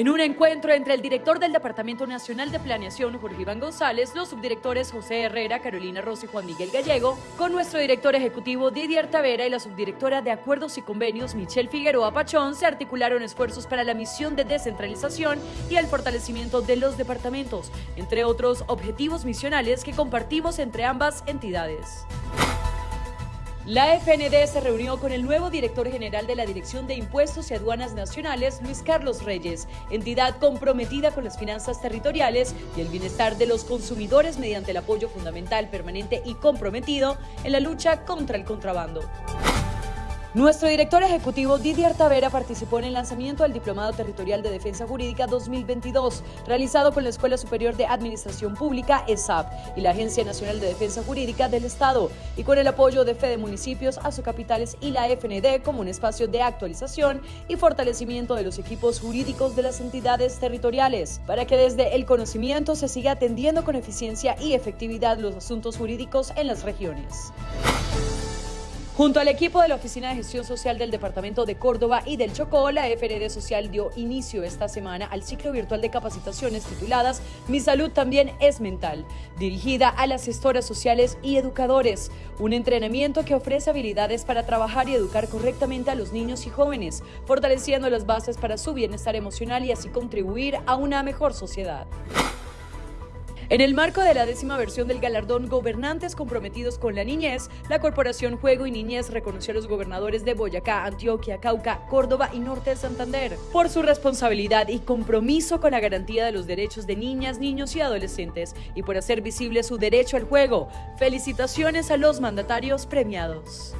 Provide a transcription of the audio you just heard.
En un encuentro entre el director del Departamento Nacional de Planeación, Jorge Iván González, los subdirectores José Herrera, Carolina Rossi y Juan Miguel Gallego, con nuestro director ejecutivo Didier Tavera y la subdirectora de Acuerdos y Convenios, Michelle Figueroa Pachón, se articularon esfuerzos para la misión de descentralización y el fortalecimiento de los departamentos, entre otros objetivos misionales que compartimos entre ambas entidades. La FND se reunió con el nuevo director general de la Dirección de Impuestos y Aduanas Nacionales, Luis Carlos Reyes, entidad comprometida con las finanzas territoriales y el bienestar de los consumidores mediante el apoyo fundamental, permanente y comprometido en la lucha contra el contrabando. Nuestro director ejecutivo Didier Tavera participó en el lanzamiento del Diplomado Territorial de Defensa Jurídica 2022, realizado con la Escuela Superior de Administración Pública, ESAP, y la Agencia Nacional de Defensa Jurídica del Estado, y con el apoyo de Fede Municipios, Capitales y la FND como un espacio de actualización y fortalecimiento de los equipos jurídicos de las entidades territoriales, para que desde el conocimiento se siga atendiendo con eficiencia y efectividad los asuntos jurídicos en las regiones. Junto al equipo de la Oficina de Gestión Social del Departamento de Córdoba y del Chocó, la FRD Social dio inicio esta semana al ciclo virtual de capacitaciones tituladas Mi salud también es mental, dirigida a las gestoras sociales y educadores, un entrenamiento que ofrece habilidades para trabajar y educar correctamente a los niños y jóvenes, fortaleciendo las bases para su bienestar emocional y así contribuir a una mejor sociedad. En el marco de la décima versión del galardón Gobernantes comprometidos con la niñez, la Corporación Juego y Niñez reconoció a los gobernadores de Boyacá, Antioquia, Cauca, Córdoba y Norte de Santander por su responsabilidad y compromiso con la garantía de los derechos de niñas, niños y adolescentes y por hacer visible su derecho al juego. Felicitaciones a los mandatarios premiados.